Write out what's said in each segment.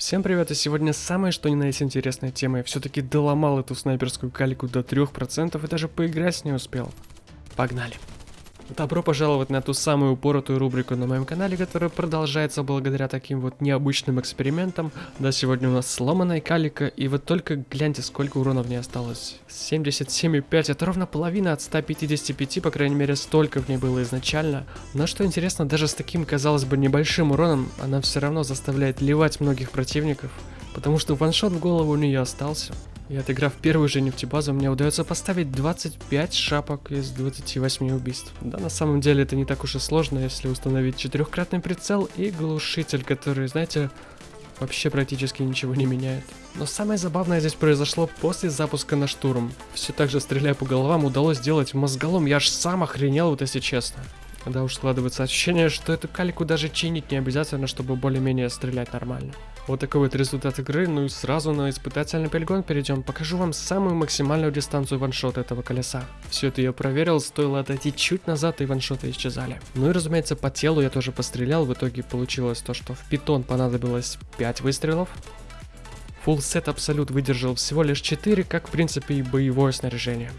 Всем привет, и сегодня самое что ни на есть интересная тема. Я все-таки доломал эту снайперскую калику до 3% и даже поиграть не успел. Погнали. Добро пожаловать на ту самую упоротую рубрику на моем канале, которая продолжается благодаря таким вот необычным экспериментам. Да, сегодня у нас сломанная калика, и вот только гляньте, сколько урона в ней осталось. 77,5, это ровно половина от 155, по крайней мере, столько в ней было изначально. Но что интересно, даже с таким, казалось бы, небольшим уроном, она все равно заставляет ливать многих противников, потому что ваншот в голову у нее остался. И отыграв первую же нефтебазу, мне удается поставить 25 шапок из 28 убийств. Да, на самом деле это не так уж и сложно, если установить четырехкратный прицел и глушитель, который, знаете, вообще практически ничего не меняет. Но самое забавное здесь произошло после запуска на штурм. Все так же стреляя по головам, удалось сделать мозголом, я аж сам охренел, вот если честно. Да уж складывается ощущение, что эту калику даже чинить не обязательно, чтобы более-менее стрелять нормально. Вот такой вот результат игры, ну и сразу на испытательный полигон перейдем. Покажу вам самую максимальную дистанцию ваншота этого колеса. Все это я проверил, стоило отойти чуть назад и ваншоты исчезали. Ну и разумеется по телу я тоже пострелял, в итоге получилось то, что в питон понадобилось 5 выстрелов. Full сет абсолют выдержал всего лишь 4, как в принципе и боевое снаряжение.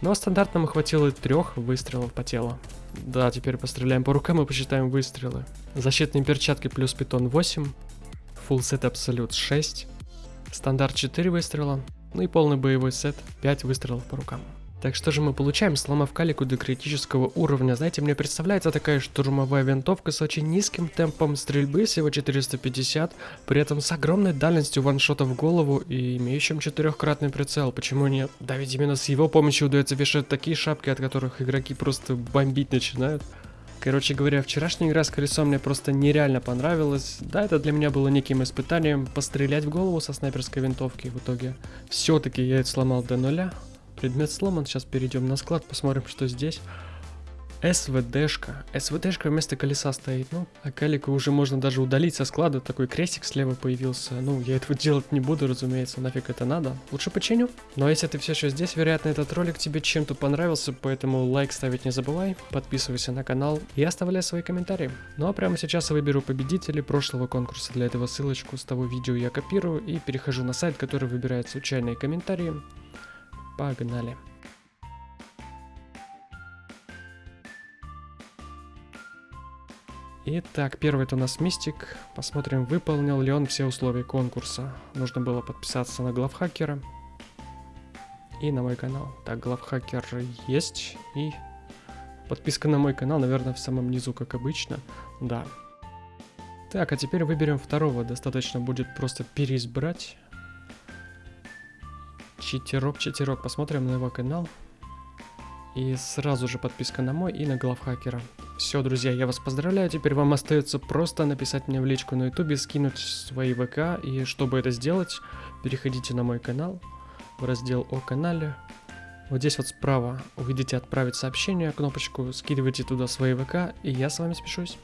Но стандартно хватило трех выстрелов по телу. Да, теперь постреляем по рукам и посчитаем выстрелы. Защитные перчатки плюс питон 8. Full set абсолют 6. Стандарт 4 выстрела. Ну и полный боевой сет 5 выстрелов по рукам. Так что же мы получаем, сломав калику до критического уровня? Знаете, мне представляется такая штурмовая винтовка с очень низким темпом стрельбы, всего 450, при этом с огромной дальностью ваншота в голову и имеющим четырехкратный прицел. Почему нет? Да ведь именно с его помощью удается вешать такие шапки, от которых игроки просто бомбить начинают. Короче говоря, вчерашняя игра с колесом мне просто нереально понравилась. Да, это для меня было неким испытанием пострелять в голову со снайперской винтовки. В итоге все-таки я это сломал до нуля. Предмет сломан, сейчас перейдем на склад, посмотрим, что здесь. СВДшка. СВДшка вместо колеса стоит. Ну, а калику уже можно даже удалить со склада. Такой крестик слева появился. Ну, я этого делать не буду, разумеется. Нафиг это надо. Лучше починю. Ну, а если ты все еще здесь, вероятно, этот ролик тебе чем-то понравился. Поэтому лайк ставить не забывай. Подписывайся на канал и оставляй свои комментарии. Ну а прямо сейчас я выберу победителей прошлого конкурса. Для этого ссылочку с того видео я копирую и перехожу на сайт, который выбирает случайные комментарии. Погнали. Итак, первый это у нас Мистик. Посмотрим, выполнил ли он все условия конкурса. Нужно было подписаться на главхакера и на мой канал. Так, главхакер есть и подписка на мой канал, наверное, в самом низу, как обычно. Да. Так, а теперь выберем второго. Достаточно будет просто переизбрать. Читерок, читерок. Посмотрим на его канал. И сразу же подписка на мой и на главхакера. Все, друзья, я вас поздравляю. Теперь вам остается просто написать мне в личку на ютубе, скинуть свои ВК. И чтобы это сделать, переходите на мой канал, в раздел о канале. Вот здесь вот справа увидите отправить сообщение, кнопочку, скидывайте туда свои ВК, и я с вами спешусь.